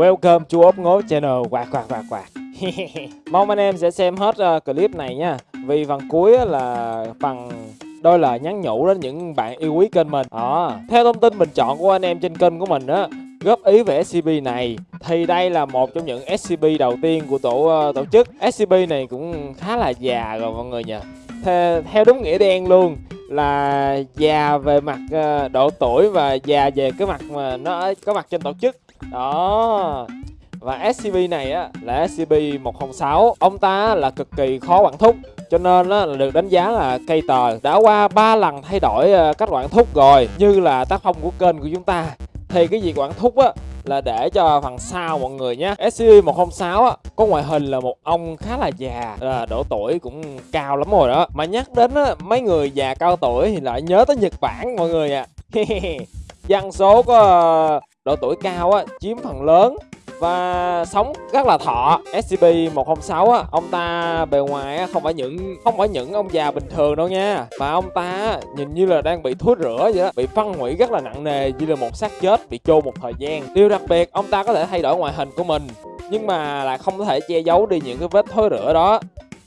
Welcome to ốp ngố channel. Quạt quạt quạt quạt Mong anh em sẽ xem hết uh, clip này nha. Vì phần cuối là phần đôi lời nhắn nhủ đến những bạn yêu quý kênh mình. À, Theo thông tin bình chọn của anh em trên kênh của mình á góp ý về SCP này thì đây là một trong những SCP đầu tiên của tổ uh, tổ chức. SCP này cũng khá là già rồi mọi người nhỉ. Theo, theo đúng nghĩa đen luôn là già về mặt uh, độ tuổi và già về cái mặt mà nó có mặt trên tổ chức đó. Và SCP này á là SCP-106 Ông ta là cực kỳ khó quản thúc Cho nên á, là được đánh giá là cây tờ Đã qua 3 lần thay đổi ờ, cách quản thúc rồi Như là tác phong của kênh của chúng ta. Thì cái việc quản thúc á là để cho phần sau mọi người nhé. SCP-106 á, có ngoại hình là một ông khá là già là độ tuổi cũng cao lắm rồi đó. Mà nhắc đến á, mấy người già cao tuổi thì lại nhớ tới Nhật Bản mọi người ạ. À. dân số có ờ, độ tuổi cao á, chiếm phần lớn và sống rất là thọ. SCP-106 á ông ta bề ngoài á không phải những không phải những ông già bình thường đâu nha. Mà ông ta nhìn như là đang bị thối rửa vậy đó bị phân hủy rất là nặng nề như là một xác chết bị chôn một thời gian. Điều đặc biệt ông ta có thể thay đổi ngoại hình của mình nhưng mà lại không thể che giấu đi những cái vết thối rửa đó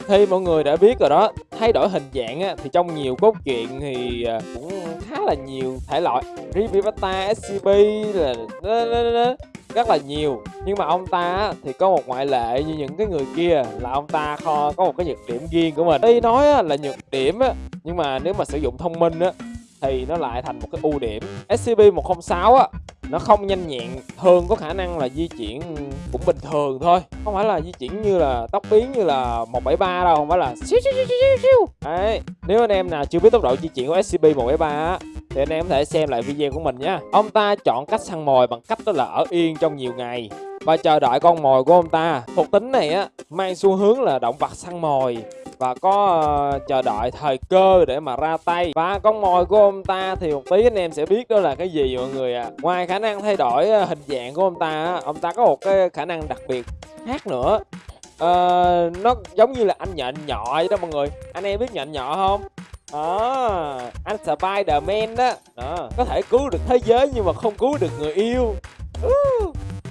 thì mọi người đã biết rồi đó thay đổi hình dạng á, thì trong nhiều cốt truyện thì à, cũng khá là nhiều thể loại. Rivivata, SCP là rất là nhiều. Nhưng mà ông ta thì có một ngoại lệ như những cái người kia là ông ta kho có một cái nhược điểm riêng của mình. Đây nói là nhược điểm á nhưng mà nếu mà sử dụng thông minh á thì nó lại thành một cái ưu điểm. SCP-106 á, nó không nhanh nhẹn, thường có khả năng là di chuyển cũng bình thường thôi. Không phải là di chuyển như là tốc biến như là 173 đâu, không phải là siêu siêu siêu siêu siêu đấy, nếu anh em nào chưa biết tốc độ di chuyển của SCP-173 á, thì anh em có thể xem lại video của mình nhé ông ta chọn cách săn mồi bằng cách đó là ở yên trong nhiều ngày và chờ đợi con mồi của ông ta. Thuộc tính này á, mang xu hướng là động vật săn mồi và có uh, chờ đợi thời cơ để mà ra tay. Và con mồi của ông ta thì một tí anh em sẽ biết đó là cái gì mọi người ạ. À. ngoài khả năng thay đổi uh, hình dạng của ông ta ông ta có một cái khả năng đặc biệt khác nữa. Uh, nó giống như là anh nhện nhỏ vậy đó mọi người. Anh em biết nhện nhỏ không? Đó anh Spider-Man đó. đó có thể cứu được thế giới nhưng mà không cứu được người yêu.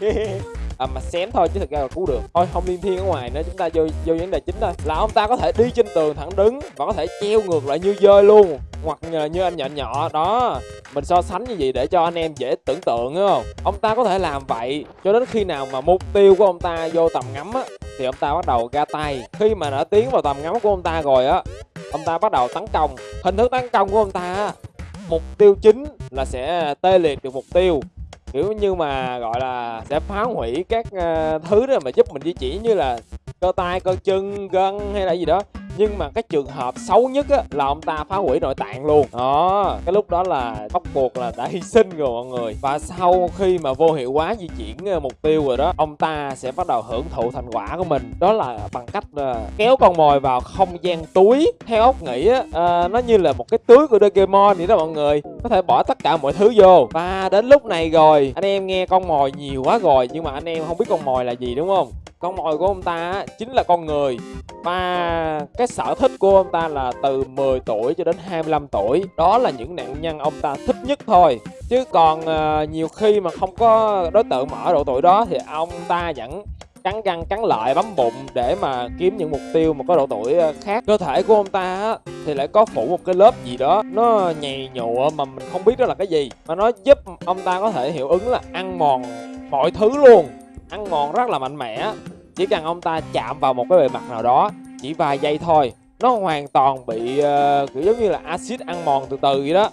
à, mà xém thôi chứ thực ra là cứu được. Thôi không liên thiên ở ngoài nữa chúng ta vô vô vấn đề chính thôi. Là ông ta có thể đi trên tường thẳng đứng và có thể treo ngược lại như dơi luôn. Hoặc như anh nhỏ nhỏ đó. Mình so sánh như vậy để cho anh em dễ tưởng tượng đúng không? Ông ta có thể làm vậy cho đến khi nào mà mục tiêu của ông ta vô tầm ngắm á thì ông ta bắt đầu ra tay. Khi mà đã tiến vào tầm ngắm của ông ta rồi á ông ta bắt đầu tấn công. Hình thức tấn công của ông ta mục tiêu chính là sẽ tê liệt được mục tiêu kiểu như mà gọi là sẽ phá hủy các uh, thứ đó mà giúp mình di chuyển như là cơ tay cơ chân gân hay là gì đó. Nhưng mà cái trường hợp xấu nhất á là ông ta phá hủy nội tạng luôn. Đó cái lúc đó là bắt buộc là đã hy sinh rồi mọi người. Và sau khi mà vô hiệu hóa di chuyển ờ, mục tiêu rồi đó ông ta sẽ bắt đầu hưởng thụ thành quả của mình. Đó là bằng cách ờ, kéo con mồi vào không gian túi. Theo ốc nghĩ á à, nó như là một cái túi của Doraemon vậy đó mọi người. Có thể bỏ tất cả mọi thứ vô. Và đến lúc này rồi anh em nghe con mồi nhiều quá rồi nhưng mà anh em không biết con mồi là gì đúng không? Con mồi của ông ta chính là con người. Và cái sở thích của ông ta là từ 10 tuổi cho đến 25 tuổi. Đó là những nạn nhân ông ta thích nhất thôi. Chứ còn ờ, nhiều khi mà không có đối tượng mở độ tuổi đó thì ông ta vẫn cắn răng, cắn lợi bấm bụng để mà kiếm những mục tiêu mà có độ tuổi ờ, khác. Cơ thể của ông ta thì lại có phủ một cái lớp gì đó, nó nhầy nhụa mà mình không biết đó là cái gì. Mà nó giúp ông ta có thể hiệu ứng là ăn mòn mọi thứ luôn ăn mòn rất là mạnh mẽ. Chỉ cần ông ta chạm vào một cái bề mặt nào đó chỉ vài giây thôi nó hoàn toàn bị uh, kiểu giống như là axit ăn mòn từ từ vậy đó.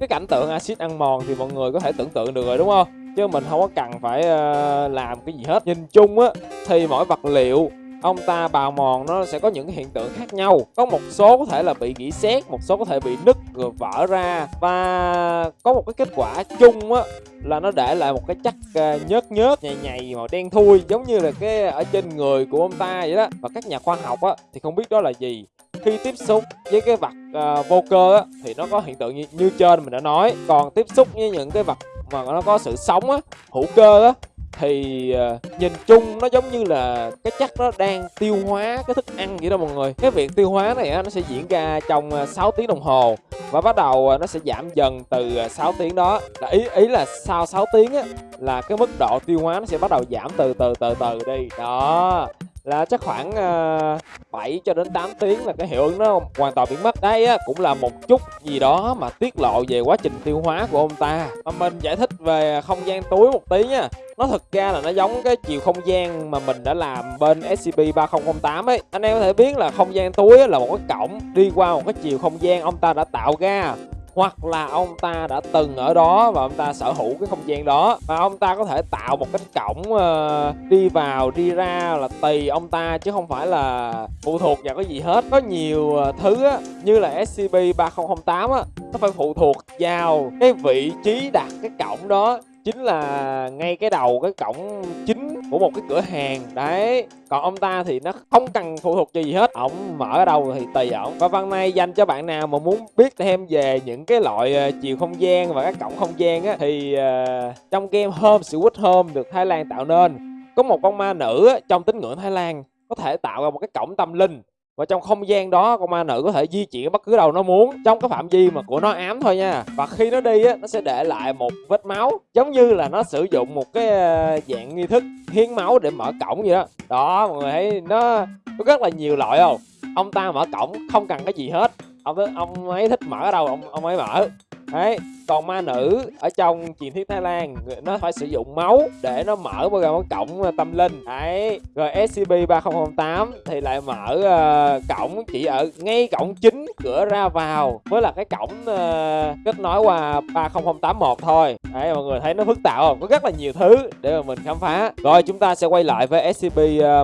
Cái cảnh tượng axit ăn mòn thì mọi người có thể tưởng tượng được rồi đúng không? Chứ mình không có cần phải uh, làm cái gì hết. Nhìn chung á thì mỗi vật liệu ông ta bào mòn nó sẽ có những hiện tượng khác nhau. Có một số có thể là bị gỉ sét một số có thể bị nứt rồi vỡ ra. Và có một cái kết quả chung á là nó để lại một cái chất ờ, nhớt nhớt nhầy nhầy màu đen thui giống như là cái ở trên người của ông ta vậy đó. Và các nhà khoa học á thì không biết đó là gì. Khi tiếp xúc với cái vật uh, vô cơ á thì nó có hiện tượng như, như trên mình đã nói. Còn tiếp xúc với những cái vật mà nó có sự sống á hữu cơ á thì uh, nhìn chung nó giống như là cái chất nó đang tiêu hóa cái thức ăn vậy đó mọi người. Cái việc tiêu hóa này á nó sẽ diễn ra trong ờ, 6 tiếng đồng hồ. Và bắt đầu ờ, nó sẽ giảm dần từ 6 tiếng đó. Là ý ý là sau 6 tiếng á là cái mức độ tiêu hóa nó sẽ bắt đầu giảm từ từ từ từ đi. Đó là chắc khoảng ờ, uh, 7 cho đến 8 tiếng là cái hiệu ứng nó hoàn toàn biến mất. Đây á cũng là một chút gì đó mà tiết lộ về quá trình tiêu hóa của ông ta. Mà mình giải thích về không gian túi một tí nha. Nó thực ra là nó giống cái chiều không gian mà mình đã làm bên SCP-3008 ấy. Anh em có thể biết là không gian túi là một cái cổng đi qua một cái chiều không gian ông ta đã tạo ra hoặc là ông ta đã từng ở đó và ông ta sở hữu cái không gian đó. Và ông ta có thể tạo một cái cổng uh, đi vào đi ra là tùy ông ta chứ không phải là phụ thuộc vào cái gì hết. Có nhiều uh, thứ á, như là SCP 3008 á nó phải phụ thuộc vào cái vị trí đặt cái cổng đó chính là ngay cái đầu cái cổng chính của một cái cửa hàng. Đấy còn ông ta thì nó không cần phụ thuộc gì hết. Ổng mở ở đâu thì tùy ổng. Và văn này dành cho bạn nào mà muốn biết thêm về những cái loại ờ, chiều không gian và các cổng không gian á thì uh, trong game Home Sweet Home được Thái Lan tạo nên. Có một con ma nữ trong tín ngưỡng Thái Lan có thể tạo ra một cái cổng tâm linh và trong không gian đó, con ma nữ có thể di chuyển bất cứ đâu nó muốn, trong cái phạm vi mà của nó ám thôi nha. Và khi nó đi á, nó sẽ để lại một vết máu, giống như là nó sử dụng một cái ờ, dạng nghi thức hiến máu để mở cổng vậy đó. Đó, mọi người thấy nó có rất là nhiều loại không? Ông ta mở cổng không cần cái gì hết. Ông ông ấy thích mở ở đâu, ông ông ấy mở đấy còn ma nữ ở trong truyền thuyết thái lan nó phải sử dụng máu để nó mở một cái cổng ờ, tâm linh. Đấy rồi scp 3008 thì lại mở uh, cổng chỉ ở ngay cổng chính cửa ra vào với là cái cổng uh, kết nối qua 30081 thôi. Đấy mọi người thấy nó phức tạp không? Có rất là nhiều thứ để mà mình khám phá. Rồi chúng ta sẽ quay lại với scp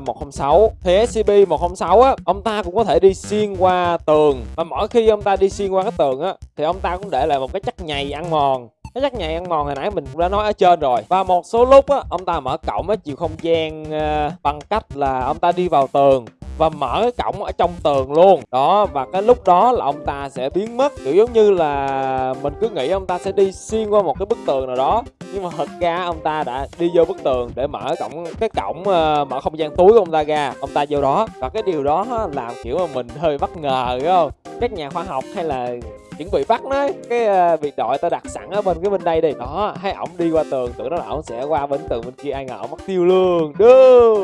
106 thì scp 106 á ông ta cũng có thể đi xuyên qua tường. Và mỗi khi ông ta đi xuyên qua cái tường á thì ông ta cũng để lại một cái chắc nhầy ăn mòn. Cái chắc nhầy ăn mòn hồi nãy mình cũng đã nói ở trên rồi. Và một số lúc á ông ta mở cổng á chiều không gian uh, bằng cách là ông ta đi vào tường và mở cái cổng ở trong tường luôn. Đó và cái lúc đó là ông ta sẽ biến mất. Kiểu giống như là mình cứ nghĩ ông ta sẽ đi xuyên qua một cái bức tường nào đó. Nhưng mà thật ra ông ta đã đi vô bức tường để mở cổng cái cổng uh, mở không gian túi của ông ta ra. Ông ta vô đó. Và cái điều đó làm kiểu mà mình hơi bất ngờ phải không? Các nhà khoa học hay là chuẩn bị bắt nó. Cái uh, biệt đội ta đặt sẵn ở bên cái bên đây đi. Đó hay ổng đi qua tường tưởng đó là ổng sẽ qua bên tường bên kia. Ai ngờ ổng mất tiêu luôn. Đưa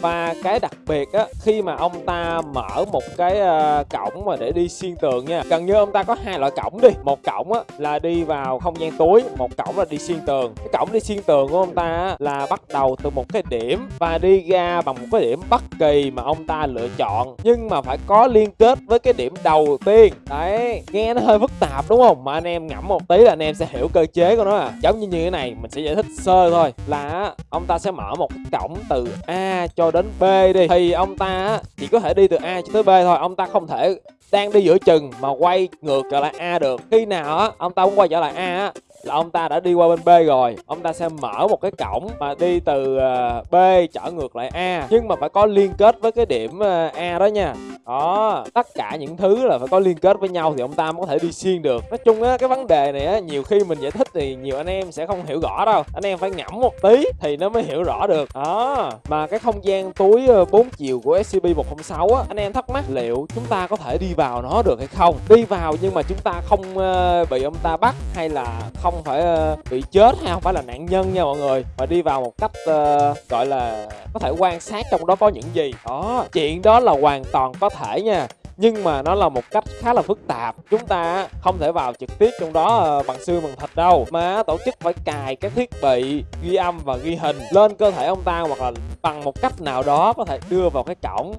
và cái đặc biệt á khi mà ông ta mở một cái uh, cổng mà để đi xuyên tường nha gần như ông ta có hai loại cổng đi. Một cổng á là đi vào không gian túi một cổng là đi xuyên tường. Cái cổng đi xuyên tường của ông ta á, là bắt đầu từ một cái điểm và đi ra bằng một cái điểm bất kỳ mà ông ta lựa chọn. Nhưng mà phải có liên kết với cái điểm đầu tiên. Đấy nghe nó hơi phức tạp, đúng không? Mà anh em ngẫm một tí là anh em sẽ hiểu cơ chế của nó à. Giống như như thế này, mình sẽ giải thích sơ thôi. Là ông ta sẽ mở một cổng từ a cho đến b đi. Thì ông ta chỉ có thể đi từ a cho tới b thôi. Ông ta không thể đang đi giữa chừng mà quay ngược trở lại a được. Khi nào á, ông ta muốn quay trở lại a á, là ông ta đã đi qua bên B rồi. Ông ta sẽ mở một cái cổng mà đi từ ờ, B trở ngược lại A. Nhưng mà phải có liên kết với cái điểm ờ, A đó nha đó tất cả những thứ là phải có liên kết với nhau thì ông ta mới có thể đi xuyên được. Nói chung á cái vấn đề này á nhiều khi mình giải thích thì nhiều anh em sẽ không hiểu rõ đâu. Anh em phải ngẫm một tí thì nó mới hiểu rõ được. Đó mà cái không gian túi ờ, 4 chiều của SCP 106 á anh em thắc mắc liệu chúng ta có thể đi vào nó được hay không? Đi vào nhưng mà chúng ta không ờ, bị ông ta bắt hay là không phải ờ, bị chết hay không phải là nạn nhân nha mọi người. Mà đi vào một cách uh, gọi là có thể quan sát trong đó có những gì? Đó chuyện đó là hoàn toàn có thể nha. Nhưng mà nó là một cách khá là phức tạp. Chúng ta không thể vào trực tiếp trong đó ờ, bằng xương, bằng thịt đâu. Mà tổ chức phải cài các thiết bị ghi âm và ghi hình lên cơ thể ông ta hoặc là bằng một cách nào đó có thể đưa vào cái cổng.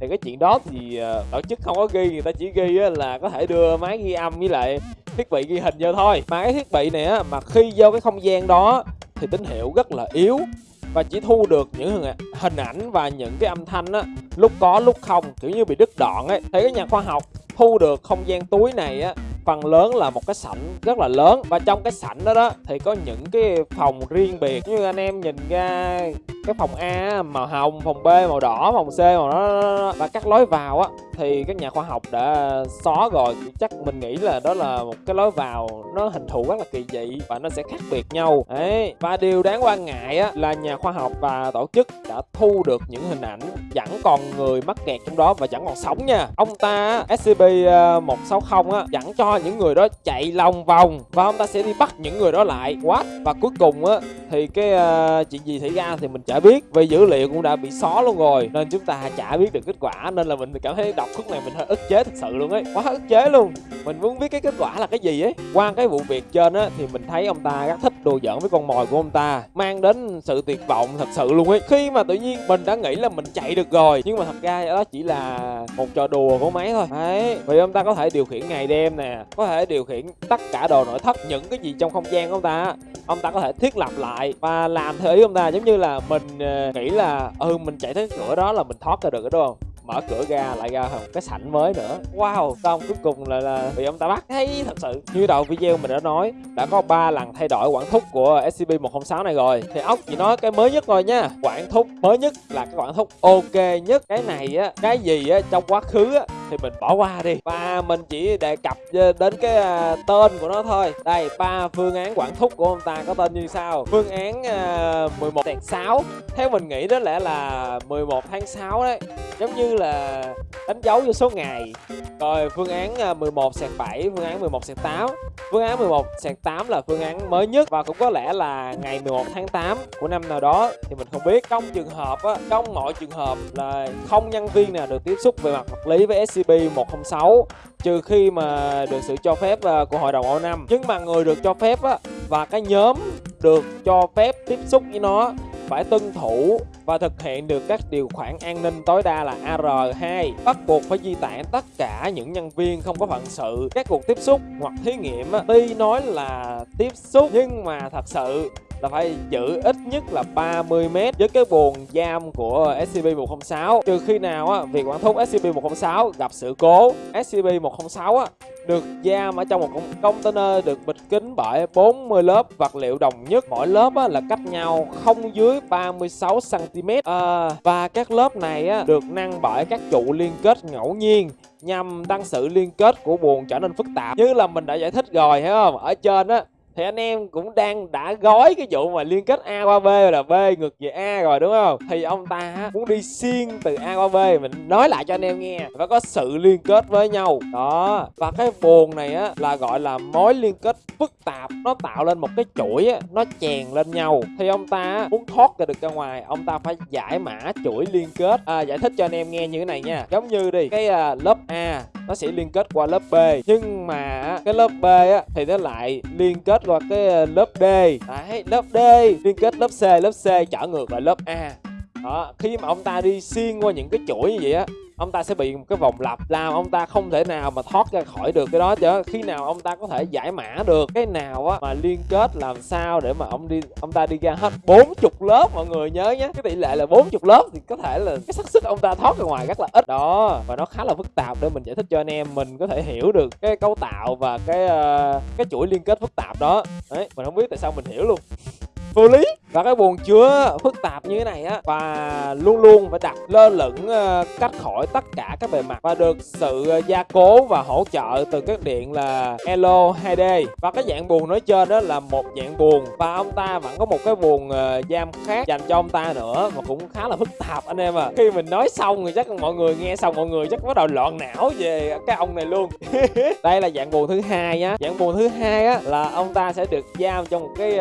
Thì cái chuyện đó thì ờ, tổ chức không có ghi, người ta chỉ ghi là có thể đưa máy ghi âm với lại thiết bị ghi hình vô thôi. Mà cái thiết bị này á mà khi vô cái không gian đó thì tín hiệu rất là yếu và chỉ thu được những hình ảnh và những cái âm thanh á, lúc có lúc không, kiểu như bị đứt đoạn ấy. Thì cái nhà khoa học thu được không gian túi này á phần lớn là một cái sảnh rất là lớn. Và trong cái sảnh đó đó, thì có những cái phòng riêng biệt. Như anh em nhìn ra cái phòng A màu hồng, phòng B màu đỏ, phòng C màu đó và các lối vào á, thì các nhà khoa học đã xóa rồi. Chắc mình nghĩ là đó là một cái lối vào nó hình thù rất là kỳ dị và nó sẽ khác biệt nhau. Đấy. Và điều đáng quan ngại á, là nhà khoa học và tổ chức đã thu được những hình ảnh vẫn còn người mắc kẹt trong đó và vẫn còn sống nha. Ông ta scp 160 ờ, á, vẫn cho những người đó chạy lòng vòng và ông ta sẽ đi bắt những người đó lại. Quá và cuối cùng á thì cái uh, chuyện gì xảy ra thì mình chả biết. Vì dữ liệu cũng đã bị xóa luôn rồi nên chúng ta chả biết được kết quả. Nên là mình cảm thấy đọc khúc này mình hơi ức chế thật sự luôn ấy. Quá ức chế luôn. Mình muốn biết cái kết quả là cái gì ấy. Qua cái vụ việc trên á thì mình thấy ông ta rất thích đùa giỡn với con mồi của ông ta mang đến sự tuyệt vọng thật sự luôn ấy. Khi mà tự nhiên mình đã nghĩ là mình chạy được rồi nhưng mà thật ra đó chỉ là một trò đùa của máy thôi. Đấy vì ông ta có thể điều khiển ngày đêm nè có thể điều khiển tất cả đồ nội thất những cái gì trong không gian của ông ta ông ta có thể thiết lập lại và làm theo ý ông ta giống như là mình uh, nghĩ là ừ mình chạy tới cửa đó là mình thoát ra được đúng không? Mở cửa ra lại ra một cái sảnh mới nữa. Wow xong cuối cùng là, là bị ông ta bắt. Thấy thật sự như đầu video mình đã nói đã có ba lần thay đổi quản thúc của scp 106 này rồi. Thì ốc chỉ nói cái mới nhất thôi nha. Quản thúc mới nhất là cái quản thúc ok nhất. Cái này á cái gì á trong quá khứ á thì mình bỏ qua đi. Và mình chỉ đề cập đến cái à, tên của nó thôi. Đây ba phương án quản thúc của ông ta có tên như sau. Phương án uh, 11 6 theo mình nghĩ đó lẽ là 11 tháng 6 đấy. Giống như là đánh dấu vô số ngày. Rồi phương án à, 11 sạc 7 phương án 11 sạc 8 phương án 11 sạc 8 là phương án mới nhất và cũng có lẽ là ngày 11 tháng 8 của năm nào đó thì mình không biết. Trong trường hợp á, trong mọi trường hợp là không nhân viên nào được tiếp xúc về mặt vật lý với SCP 106 trừ khi mà được sự cho phép à, của hội đồng O5 nhưng mà người được cho phép á, và cái nhóm được cho phép tiếp xúc với nó phải tuân thủ và thực hiện được các điều khoản an ninh tối đa là AR2 bắt buộc phải di tản tất cả những nhân viên không có phận sự. Các cuộc tiếp xúc hoặc thí nghiệm tuy nói là tiếp xúc nhưng mà thật sự là phải giữ ít nhất là 30 m với cái buồng giam của SCP-106 trừ khi nào á việc quản thúc SCP-106 gặp sự cố? SCP-106 á được giam ở trong một container được bịt kín bởi 40 lớp vật liệu đồng nhất. Mỗi lớp á, là cách nhau không dưới 36 cm à, và các lớp này á, được nâng bởi các trụ liên kết ngẫu nhiên nhằm tăng sự liên kết của buồng trở nên phức tạp. Như là mình đã giải thích rồi phải không? Ở trên á thì anh em cũng đang đã gói cái vụ mà liên kết A qua B là B ngược về A rồi đúng không? Thì ông ta muốn đi xuyên từ A qua B. Mình nói lại cho anh em nghe phải có sự liên kết với nhau. Đó và cái buồn này á là gọi là mối liên kết phức tạp. Nó tạo lên một cái chuỗi á nó chèn lên nhau. Thì ông ta muốn thoát ra được ra ngoài ông ta phải giải mã chuỗi liên kết. À, giải thích cho anh em nghe như thế này nha. Giống như đi cái uh, lớp A nó sẽ liên kết qua lớp B. Nhưng mà cái lớp B á, thì nó lại liên kết qua cái ờ, lớp D. Đấy, lớp D liên kết lớp C lớp C trở ngược lại lớp A. Đó, khi mà ông ta đi xuyên qua những cái chuỗi như vậy á ông ta sẽ bị một cái vòng lặp làm ông ta không thể nào mà thoát ra khỏi được cái đó chứ. Khi nào ông ta có thể giải mã được cái nào á mà liên kết làm sao để mà ông đi ông ta đi ra hết 40 lớp mọi người nhớ nhé. Cái tỷ lệ là 40 lớp thì có thể là cái xác suất ông ta thoát ra ngoài rất là ít. Đó và nó khá là phức tạp để mình giải thích cho anh em mình có thể hiểu được cái cấu tạo và cái uh, cái chuỗi liên kết phức tạp đó. Đấy mình không biết tại sao mình hiểu luôn. Vô lý và cái buồng chứa phức tạp như thế này á, và luôn luôn phải đặt lơ lửng ờ, cách khỏi tất cả các bề mặt và được sự ờ, gia cố và hỗ trợ từ các điện là Elo 2D và cái dạng buồng nói trên đó là một dạng buồng và ông ta vẫn có một cái buồng ờ, giam khác dành cho ông ta nữa mà cũng khá là phức tạp anh em à khi mình nói xong thì chắc mọi người nghe xong mọi người chắc bắt đầu loạn não về cái ông này luôn. Đây là dạng buồng thứ hai nhá. Dạng buồng thứ hai á là ông ta sẽ được giam trong một cái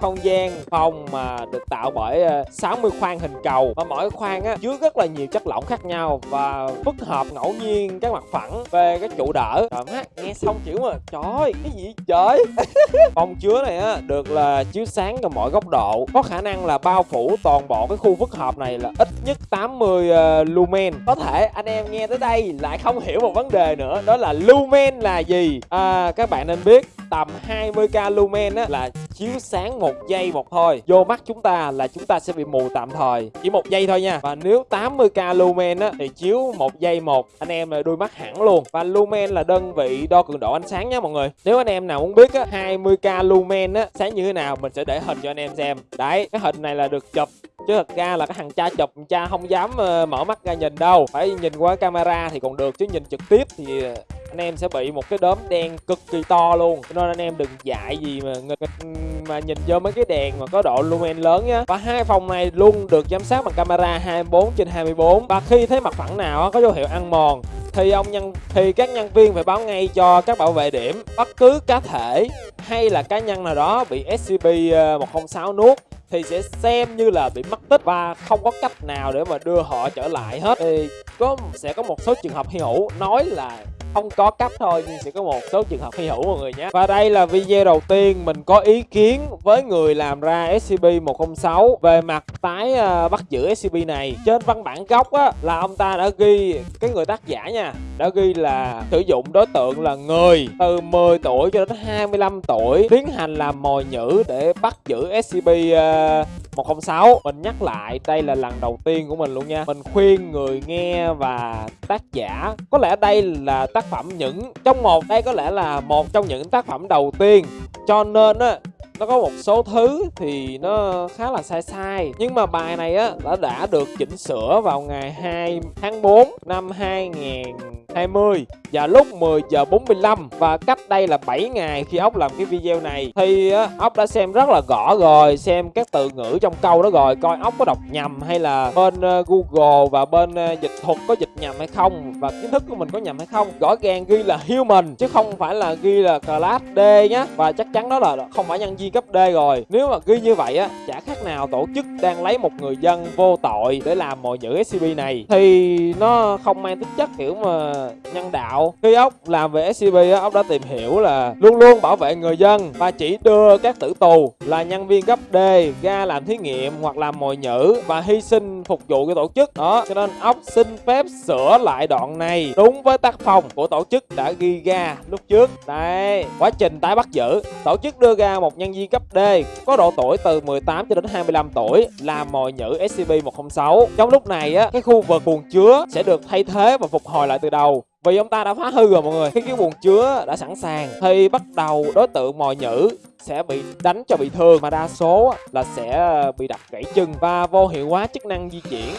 không gian phòng mà được tạo bởi ờ, 60 khoang hình cầu. Và mỗi khoang á chứa rất là nhiều chất lỏng khác nhau và phức hợp ngẫu nhiên các mặt phẳng về cái trụ đỡ. Trời má nghe xong kiểu mà trời cái gì trời phòng chứa này á được là chiếu sáng từ mọi góc độ. Có khả năng là bao phủ toàn bộ cái khu phức hợp này là ít nhất 80 uh, ờ, lumen. Có thể anh em nghe tới đây lại không hiểu một vấn đề nữa đó là lumen là gì? À, các bạn nên biết tầm 20k lumen á là chiếu sáng một giây một thôi. Vô mắt chúng ta là chúng ta sẽ bị mù tạm thời. Chỉ một giây thôi nha. Và nếu 80k lumen á thì chiếu một giây một. Anh em là đuôi mắt hẳn luôn. Và lumen là đơn vị đo cường độ ánh sáng nha mọi người. Nếu anh em nào muốn biết á 20k lumen á sáng như thế nào mình sẽ để hình cho anh em xem. Đấy cái hình này là được chụp. Chứ thật ra là cái thằng cha chụp cha không dám uh, mở mắt ra nhìn đâu. Phải nhìn qua camera thì còn được chứ nhìn trực tiếp thì ờ, anh em sẽ bị một cái đốm đen cực kỳ to luôn. Cho nên anh em đừng dại gì mà mà nhìn vô mấy cái đèn mà có độ lumen lớn nhá. Và hai phòng này luôn được giám sát bằng camera 24 trên 24 và khi thấy mặt phẳng nào có dấu hiệu ăn mòn, thì ông nhân, thì các nhân viên phải báo ngay cho các bảo vệ điểm. Bất cứ cá thể hay là cá nhân nào đó bị SCP-106 ờ, nuốt, thì sẽ xem như là bị mất tích. Và không có cách nào để mà đưa họ trở lại hết. Thì có, sẽ có một số trường hợp hy hữu nói là không có cấp thôi nhưng sẽ có một số trường hợp hy hữu mọi người nhé. Và đây là video đầu tiên mình có ý kiến với người làm ra SCP-106 về mặt tái uh, bắt giữ SCP này. Trên văn bản gốc á là ông ta đã ghi cái người tác giả nha đã ghi là sử dụng đối tượng là người từ 10 tuổi cho đến 25 tuổi tiến hành làm mồi nhữ để bắt giữ SCP uh, 106 Mình nhắc lại đây là lần đầu tiên của mình luôn nha. Mình khuyên người nghe và tác giả Có lẽ đây là tác tác phẩm những, Trong một đây có lẽ là một trong những tác phẩm đầu tiên. Cho nên á, nó có một số thứ thì nó khá là sai sai. Nhưng mà bài này á, đã đã được chỉnh sửa vào ngày 2 tháng 4 năm 20 và lúc 10 giờ 45 và cách đây là 7 ngày khi ốc làm cái video này thì ốc đã xem rất là gõ rồi, xem các từ ngữ trong câu đó rồi, coi ốc có đọc nhầm hay là bên ờ, Google và bên ờ, dịch thuật có dịch nhầm hay không và kiến thức của mình có nhầm hay không. Rõ ràng ghi là human chứ không phải là ghi là class D nhá. Và chắc chắn đó là không phải nhân viên cấp D rồi. Nếu mà ghi như vậy á, chả khác nào tổ chức đang lấy một người dân vô tội để làm mọi nhữ SCP này. Thì nó không mang tính chất kiểu mà nhân đạo. Khi ốc làm về scb ốc đã tìm hiểu là luôn luôn bảo vệ người dân và chỉ đưa các tử tù là nhân viên cấp D ra làm thí nghiệm hoặc làm mồi nhữ và hy sinh phục vụ cái tổ chức. Đó cho nên ốc xin phép sửa lại đoạn này đúng với tác phong của tổ chức đã ghi ra lúc trước. Đây quá trình tái bắt giữ. Tổ chức đưa ra một nhân viên cấp D có độ tuổi từ 18 cho đến 25 tuổi làm mồi nhữ scb 106 Trong lúc này á, cái khu vực buồng chứa sẽ được thay thế và phục hồi lại từ đầu. Vì ông ta đã phá hư rồi mọi người. Khi cái buồng chứa đã sẵn sàng. Thì bắt đầu đối tượng mồi nhữ sẽ bị đánh cho bị thương. Mà đa số là sẽ bị đập gãy chân Và vô hiệu hóa chức năng di chuyển.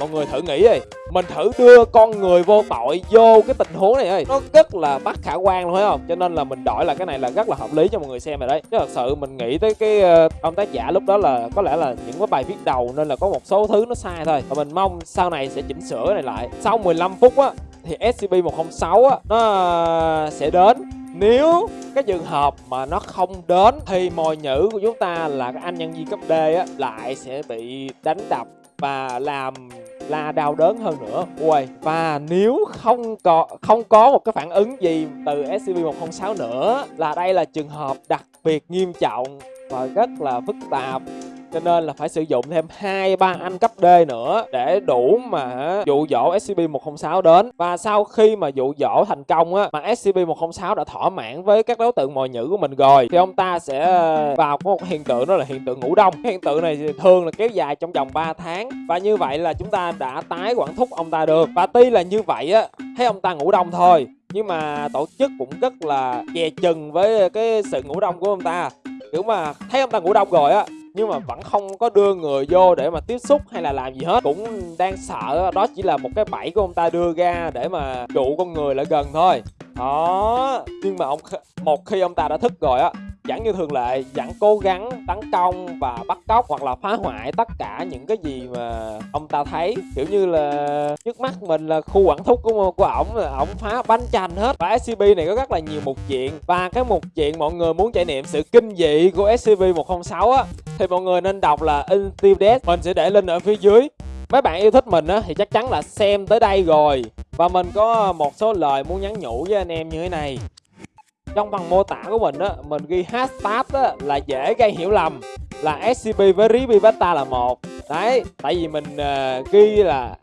Mọi người thử nghĩ đi. Mình thử đưa con người vô tội vô cái tình huống này ơi nó rất là bất khả quan luôn phải không? Cho nên là mình đổi là cái này là rất là hợp lý cho mọi người xem rồi đấy. Chứ thật sự mình nghĩ tới cái uh, ông tác giả lúc đó là có lẽ là những cái bài viết đầu nên là có một số thứ nó sai thôi. Và mình mong sau này sẽ chỉnh sửa này lại. Sau 15 phút á thì SCP-106 á nó ờ, sẽ đến. Nếu cái trường hợp mà nó không đến thì mồi nhữ của chúng ta là cái anh nhân viên cấp D á lại sẽ bị đánh đập và làm là đau đớn hơn nữa. Ui, và nếu không có không có một cái phản ứng gì từ SCP-106 nữa là đây là trường hợp đặc biệt nghiêm trọng và rất là phức tạp cho nên là phải sử dụng thêm hai, ba anh cấp D nữa để đủ mà dụ dỗ SCP-106 đến. Và sau khi mà dụ dỗ thành công á, mà SCP-106 đã thỏa mãn với các đối tượng mồi nhữ của mình rồi, thì ông ta sẽ ờ, vào một hiện tượng đó là hiện tượng ngủ đông. Hiện tượng này thường là kéo dài trong vòng 3 tháng. Và như vậy là chúng ta đã tái quản thúc ông ta được. Và tuy là như vậy á, thấy ông ta ngủ đông thôi, nhưng mà tổ chức cũng rất là dè chừng với cái sự ngủ đông của ông ta. Kiểu mà thấy ông ta ngủ đông rồi á nhưng mà vẫn không có đưa người vô để mà tiếp xúc hay là làm gì hết. Cũng đang sợ đó chỉ là một cái bẫy của ông ta đưa ra để mà dụ con người lại gần thôi. Đó, nhưng mà ông một khi ông ta đã thức rồi á Giảng như thường lệ, Giảng cố gắng, tấn công và bắt cóc hoặc là phá hoại tất cả những cái gì mà ông ta thấy. Kiểu như là trước mắt mình là khu quản thúc của của ổng là ổng phá bánh chành hết. Và scp này có rất là nhiều mục chuyện. Và cái mục chuyện mọi người muốn trải nghiệm sự kinh dị của scp 106 á, thì mọi người nên đọc là Until Death mình sẽ để link ở phía dưới. Mấy bạn yêu thích mình á, thì chắc chắn là xem tới đây rồi. Và mình có một số lời muốn nhắn nhủ với anh em như thế này trong phần mô tả của mình á mình ghi hashtag á là dễ gây hiểu lầm là SCP với Ribivata là một. Đấy tại vì mình uh, ghi là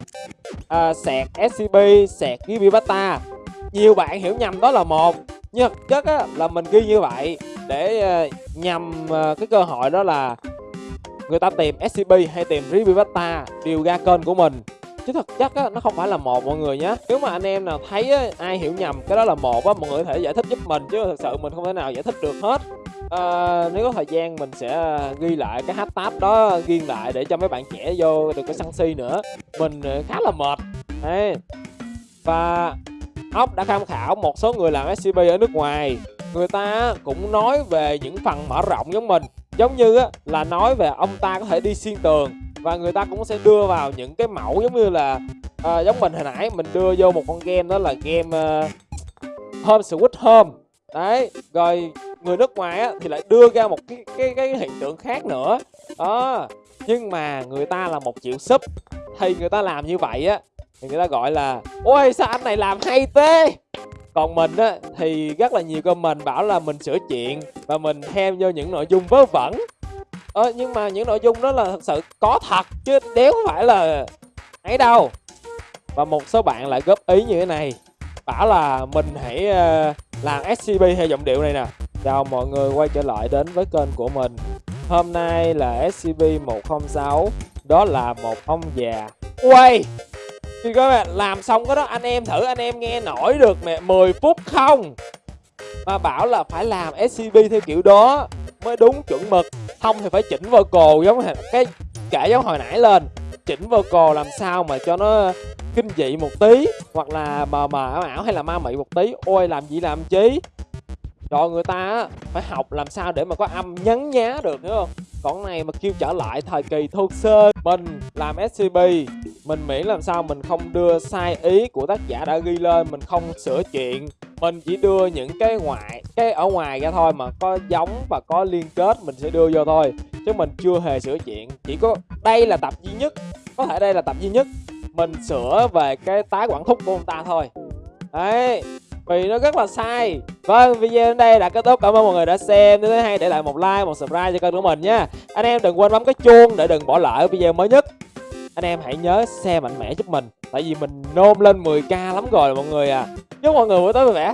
uh, sẹt SCP sẹt Ribivata nhiều bạn hiểu nhầm đó là một nhưng thực chất á là mình ghi như vậy để uh, nhằm uh, cái cơ hội đó là người ta tìm SCP hay tìm Ribivata điều ra kênh của mình chứ thực chất á nó không phải là một mọi người nhé nếu mà anh em nào thấy á, ai hiểu nhầm cái đó là một á mọi người có thể giải thích giúp mình chứ thực sự mình không thể nào giải thích được hết. À, nếu có thời gian mình sẽ ghi lại cái hashtag đó ghi lại để cho mấy bạn trẻ vô được cái săn si nữa. Mình ờ, khá là mệt. Đấy. và ốc đã tham khảo một số người làm scp ở nước ngoài. Người ta cũng nói về những phần mở rộng giống mình. Giống như á, là nói về ông ta có thể đi xuyên tường và người ta cũng sẽ đưa vào những cái mẫu giống như là à, giống mình hồi nãy mình đưa vô một con game đó là game uh, Home Switch Home. Đấy rồi người nước ngoài á, thì lại đưa ra một cái cái cái hiện tượng khác nữa. Đó nhưng mà người ta là một triệu sub thì người ta làm như vậy á thì người ta gọi là ôi sao anh này làm hay thế? Còn mình á thì rất là nhiều comment bảo là mình sửa chuyện và mình thêm vô những nội dung vớ vẩn ờ, nhưng mà những nội dung đó là thật sự có thật chứ đéo phải là ấy đâu. Và một số bạn lại góp ý như thế này. Bảo là mình hãy ờ, làm scb theo giọng điệu này nè. Chào mọi người quay trở lại đến với kênh của mình. Hôm nay là scb 106 đó là một ông già. Quay thì các bạn làm xong cái đó anh em thử anh em nghe nổi được mẹ 10 phút không? Mà bảo là phải làm scb theo kiểu đó mới đúng chuẩn mực. Không thì phải chỉnh vocal giống cái kể giống hồi nãy lên. Chỉnh vocal làm sao mà cho nó kinh dị một tí, hoặc là mờ mờ ảo ảo hay là ma mị một tí. Ôi, làm gì làm chí rồi người ta phải học làm sao để mà có âm nhấn nhá được, hiểu không? Còn này mà kêu trở lại thời kỳ thô sơ, mình làm scp mình miễn làm sao mình không đưa sai ý của tác giả đã ghi lên, mình không sửa chuyện. Mình chỉ đưa những cái ngoại cái ở ngoài ra thôi mà có giống và có liên kết mình sẽ đưa vô thôi. Chứ mình chưa hề sửa chuyện, chỉ có đây là tập duy nhất, có thể đây là tập duy nhất. Mình sửa về cái tái quản thúc của ông ta thôi. Đấy, vì nó rất là sai. Vâng video đến đây đã kết thúc. Cảm ơn mọi người đã xem. Nếu thấy hay để lại một like, một subscribe cho kênh của mình nha. Anh em đừng quên bấm cái chuông để đừng bỏ lỡ video mới nhất. Anh em hãy nhớ xe mạnh mẽ giúp mình. Tại vì mình nôn lên 10k lắm rồi mọi người à. Chúc mọi người buổi tối vui vẻ.